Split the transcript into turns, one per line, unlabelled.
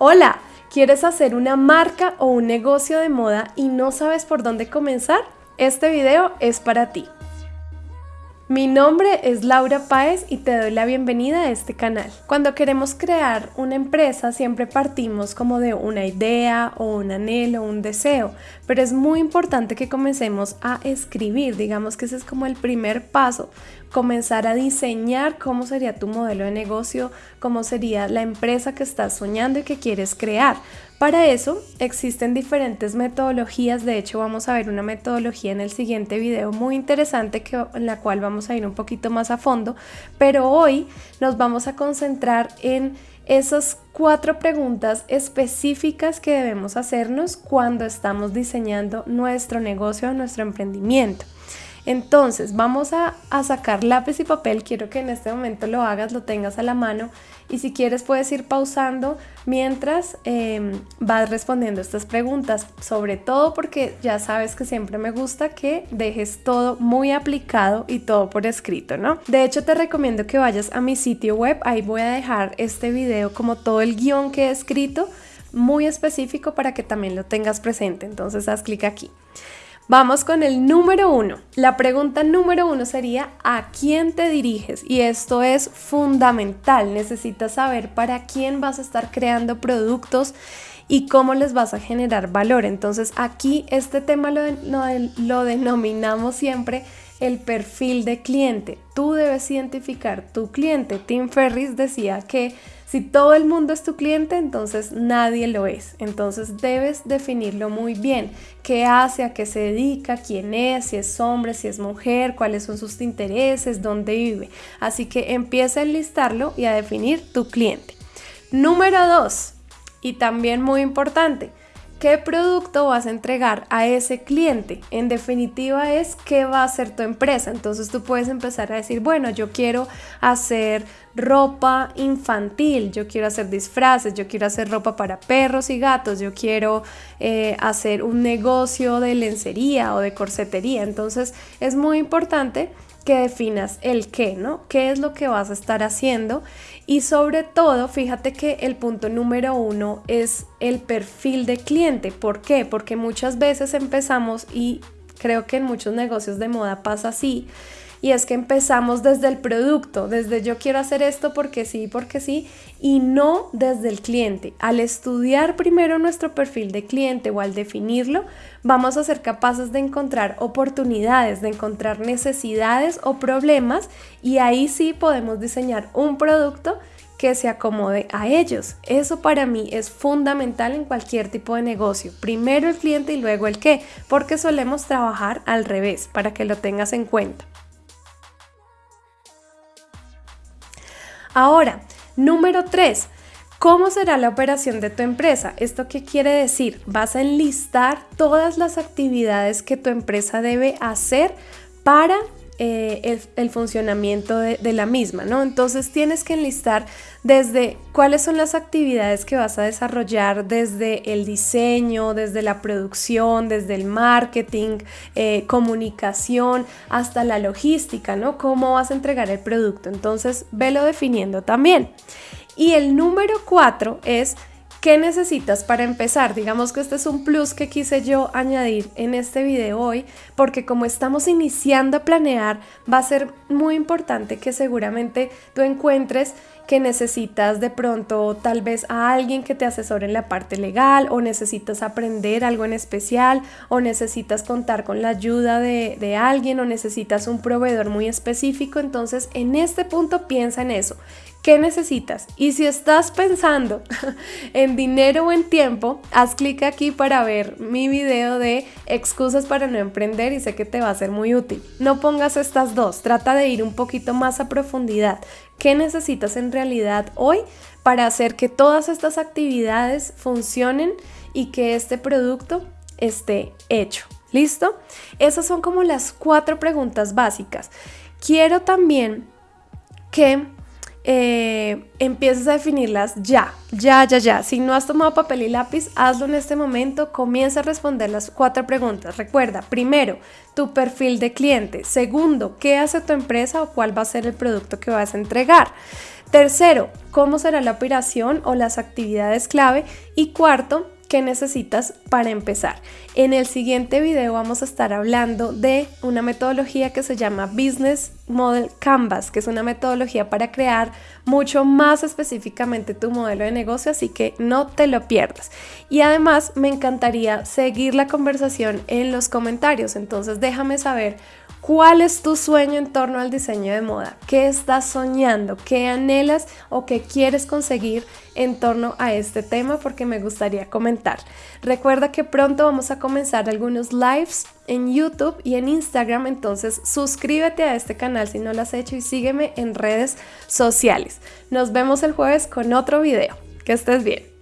Hola, ¿quieres hacer una marca o un negocio de moda y no sabes por dónde comenzar? Este video es para ti. Mi nombre es Laura Páez y te doy la bienvenida a este canal. Cuando queremos crear una empresa siempre partimos como de una idea o un anhelo, un deseo, pero es muy importante que comencemos a escribir, digamos que ese es como el primer paso, comenzar a diseñar cómo sería tu modelo de negocio, cómo sería la empresa que estás soñando y que quieres crear. Para eso existen diferentes metodologías, de hecho vamos a ver una metodología en el siguiente video muy interesante en la cual vamos a ir un poquito más a fondo, pero hoy nos vamos a concentrar en esas cuatro preguntas específicas que debemos hacernos cuando estamos diseñando nuestro negocio o nuestro emprendimiento. Entonces vamos a, sacar lápiz y papel, quiero que en este momento lo hagas, lo tengas a la mano. Y si quieres puedes ir pausando mientras em, vas respondiendo estas preguntas, sobre todo porque ya sabes que siempre me gusta que dejes todo muy aplicado y todo por escrito, ¿no? De hecho te recomiendo que vayas a mi sitio web, ahí voy a dejar este video como todo el guion que he escrito muy específico para que también lo tengas presente, entonces haz clic aquí. Vamos con el número uno. La pregunta número uno sería ¿a quién te diriges? Y esto es fundamental. Necesitas saber para quién vas a estar creando productos y cómo les vas a generar valor. Entonces aquí este tema lo, lo denominamos siempre el perfil de cliente. Tú debes identificar tu cliente. Tim Ferris decía que si todo el mundo es tu cliente, entonces nadie lo es. Entonces debes definirlo muy bien. ¿Qué hace? ¿A qué se dedica? ¿Quién es? Si es hombre, si es mujer, cuáles son sus intereses, dónde vive. Así que empieza a enlistarlo y a definir tu cliente. Número dos, y también muy importante, ¿Qué producto vas a entregar a ese cliente? En definitiva es qué va a hacer tu empresa. Entonces tú puedes empezar a decir, bueno, yo quiero hacer ropa infantil, yo quiero hacer disfraces, yo quiero hacer ropa para perros y gatos, yo quiero eh, hacer un negocio de lencería o de corsetería. Entonces es muy importante que definas el qué, ¿no? ¿Qué es lo que vas a estar haciendo? Y sobre todo, fíjate que el punto número uno es el perfil de cliente. ¿Por qué? Porque muchas veces empezamos y creo que en muchos negocios de moda pasa así y es que empezamos desde el producto, desde yo quiero hacer esto porque sí, porque sí, y no desde el cliente. Al estudiar primero nuestro perfil de cliente o al definirlo, vamos a ser capaces de encontrar oportunidades, de encontrar necesidades o problemas y ahí sí podemos diseñar un producto que se acomode a ellos. Eso para mí es fundamental en cualquier tipo de negocio. Primero el cliente y luego el qué, porque solemos trabajar al revés, para que lo tengas en cuenta. Ahora, número 3. ¿Cómo será la operación de tu empresa? ¿Esto qué quiere decir? Vas a enlistar todas las actividades que tu empresa debe hacer para eh, el, funcionamiento de, la misma, ¿no? Entonces tienes que enlistar desde cuáles son las actividades que vas a desarrollar desde el diseño, desde la producción, desde el marketing, eh, comunicación, hasta la logística, ¿no? Cómo vas a entregar el producto. Entonces, velo definiendo también. Y el número cuatro es ¿Qué necesitas para empezar? Digamos que este es un plus que quise yo añadir en este video hoy, porque como estamos iniciando a planear, va a ser muy importante que seguramente tú encuentres que necesitas de pronto tal vez a alguien que te asesore en la parte legal o necesitas aprender algo en especial o necesitas contar con la ayuda de, de alguien o necesitas un proveedor muy específico. Entonces en este punto piensa en eso. ¿Qué necesitas? Y si estás pensando en dinero o en tiempo, haz clic aquí para ver mi video de excusas para no emprender y sé que te va a ser muy útil. No pongas estas dos, trata de ir un poquito más a profundidad. ¿Qué necesitas en realidad hoy para hacer que todas estas actividades funcionen y que este producto esté hecho? ¿Listo? Esas son como las cuatro preguntas básicas. Quiero también que eh, empieces a definirlas ya, ya, ya, ya. Si no has tomado papel y lápiz, hazlo en este momento. Comienza a responder las cuatro preguntas. Recuerda, primero, tu perfil de cliente. Segundo, ¿qué hace tu empresa o cuál va a ser el producto que vas a entregar? Tercero, ¿cómo será la operación o las actividades clave? Y cuarto, ¿Qué necesitas para empezar. En el siguiente video vamos a estar hablando de una metodología que se llama Business Model Canvas, que es una metodología para crear mucho más específicamente tu modelo de negocio, así que no te lo pierdas. Y además me encantaría seguir la conversación en los comentarios, entonces déjame saber ¿Cuál es tu sueño en torno al diseño de moda? ¿Qué estás soñando? ¿Qué anhelas o qué quieres conseguir en torno a este tema? Porque me gustaría comentar. Recuerda que pronto vamos a comenzar algunos lives en YouTube y en Instagram, entonces suscríbete a este canal si no lo has hecho y sígueme en redes sociales. Nos vemos el jueves con otro video. Que estés bien.